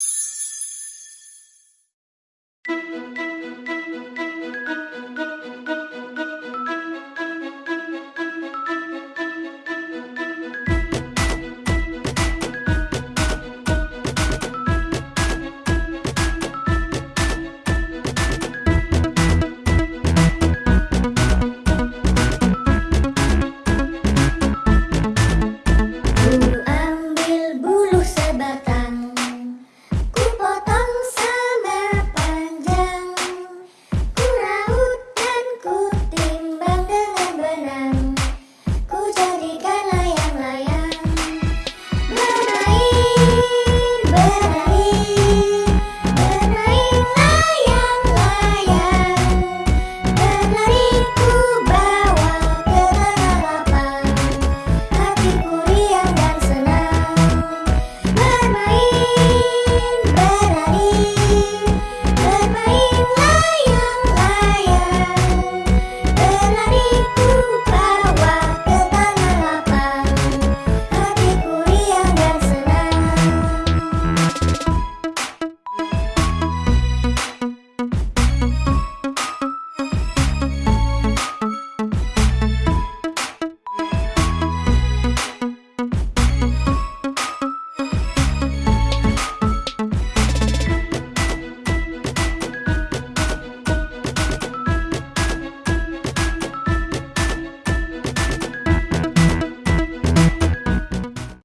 you